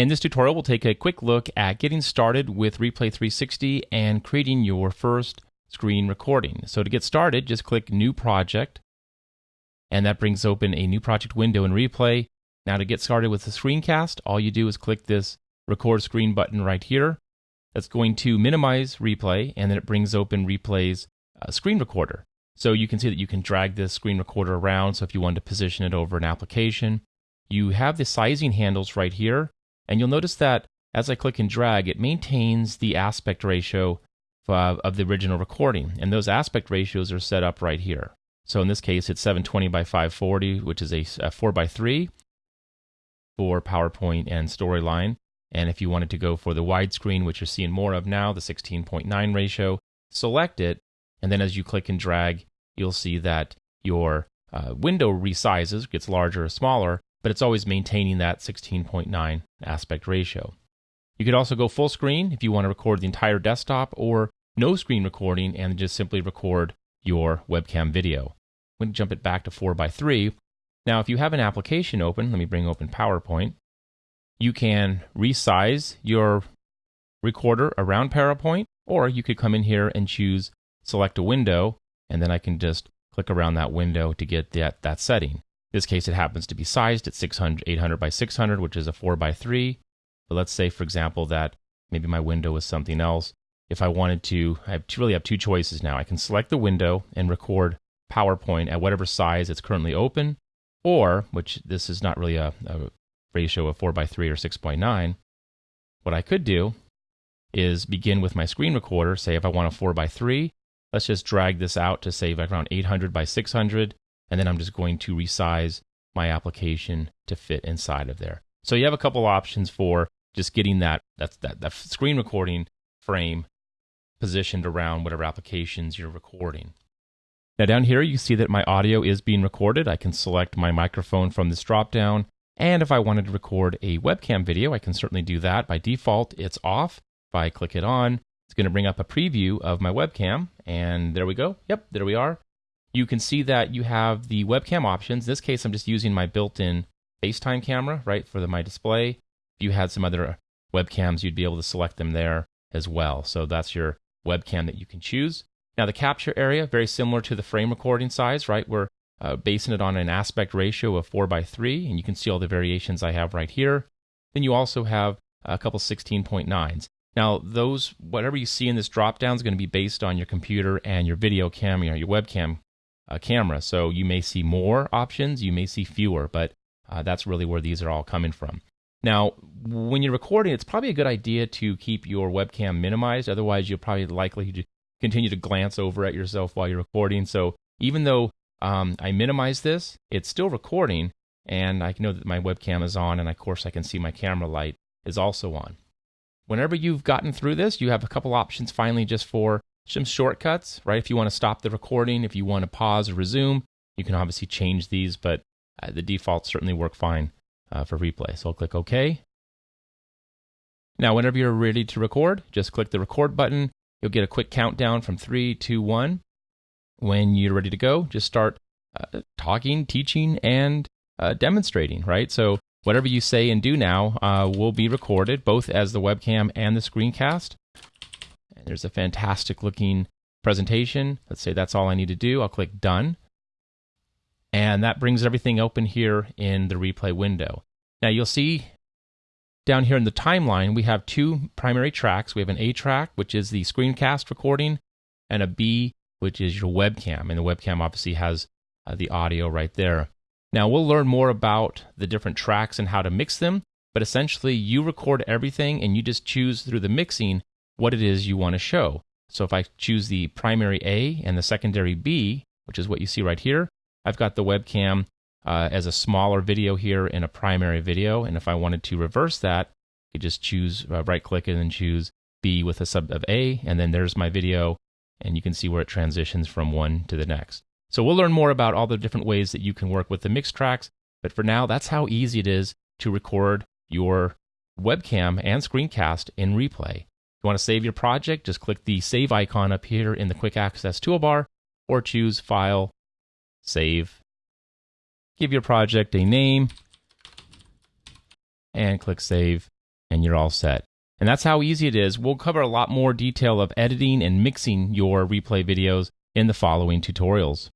In this tutorial, we'll take a quick look at getting started with Replay 360 and creating your first screen recording. So to get started, just click New Project, and that brings open a new project window in Replay. Now to get started with the screencast, all you do is click this Record Screen button right here. That's going to minimize Replay, and then it brings open Replay's uh, screen recorder. So you can see that you can drag this screen recorder around. So if you want to position it over an application, you have the sizing handles right here. And you'll notice that as I click and drag, it maintains the aspect ratio of, of the original recording. And those aspect ratios are set up right here. So in this case, it's 720 by 540, which is a, a 4 by 3 for PowerPoint and Storyline. And if you wanted to go for the widescreen, which you're seeing more of now, the 16.9 ratio, select it. And then as you click and drag, you'll see that your uh, window resizes, gets larger or smaller, but it's always maintaining that 16.9 aspect ratio. You could also go full screen if you want to record the entire desktop or no screen recording and just simply record your webcam video. I'm going to jump it back to 4 by 3 Now, if you have an application open, let me bring open PowerPoint, you can resize your recorder around PowerPoint, or you could come in here and choose select a window and then I can just click around that window to get that, that setting. This case, it happens to be sized at 600, 800 by 600, which is a 4 by 3. But let's say, for example, that maybe my window is something else. If I wanted to, I have to really have two choices now. I can select the window and record PowerPoint at whatever size it's currently open, or, which this is not really a, a ratio of 4 by 3 or 6.9, what I could do is begin with my screen recorder. Say if I want a 4 by 3 Let's just drag this out to say around 800 by 600, and then I'm just going to resize my application to fit inside of there. So you have a couple options for just getting that, that, that, screen recording frame positioned around whatever applications you're recording. Now down here, you see that my audio is being recorded. I can select my microphone from this dropdown. And if I wanted to record a webcam video, I can certainly do that. By default, it's off. If I click it on, it's going to bring up a preview of my webcam, and there we go. Yep, there we are. You can see that you have the webcam options. In this case, I'm just using my built-in FaceTime camera, right, for the, my display. If you had some other webcams, you'd be able to select them there as well. So that's your webcam that you can choose. Now, the capture area, very similar to the frame recording size, right? We're uh, basing it on an aspect ratio of 4 by 3, and you can see all the variations I have right here. Then you also have a couple 16.9s. Now, those whatever you see in this drop down is going to be based on your computer and your video camera, your webcam camera. So you may see more options, you may see fewer, but uh, that's really where these are all coming from. Now, when you're recording, it's probably a good idea to keep your webcam minimized. Otherwise, you'll probably likely to continue to glance over at yourself while you're recording. So even though um, I minimize this, it's still recording, and I know that my webcam is on, and of course I can see my camera light is also on. Whenever you've gotten through this, you have a couple options finally just for some shortcuts, right? If you want to stop the recording, if you want to pause or resume, you can obviously change these, but uh, the defaults certainly work fine uh, for replay. So I'll click OK. Now, whenever you're ready to record, just click the record button. You'll get a quick countdown from three, two, one. When you're ready to go, just start uh, talking, teaching, and uh, demonstrating, right? So Whatever you say and do now uh, will be recorded, both as the webcam and the screencast. There's a fantastic looking presentation. Let's say that's all I need to do. I'll click Done. And that brings everything open here in the replay window. Now you'll see down here in the timeline, we have two primary tracks. We have an A track, which is the screencast recording, and a B, which is your webcam. And the webcam obviously has uh, the audio right there. Now, we'll learn more about the different tracks and how to mix them, but essentially, you record everything and you just choose through the mixing what it is you want to show. So if I choose the primary A and the secondary B, which is what you see right here, I've got the webcam uh, as a smaller video here in a primary video. And if I wanted to reverse that, I could just choose uh, right click and then choose B with a sub of A, and then there's my video, and you can see where it transitions from one to the next. So we'll learn more about all the different ways that you can work with the mix tracks. But for now, that's how easy it is to record your webcam and screencast in replay. You want to save your project, just click the save icon up here in the quick access toolbar or choose File, Save. Give your project a name and click Save. and you're all set. And that's how easy it is. We'll cover a lot more detail of editing and mixing your replay videos in the following tutorials.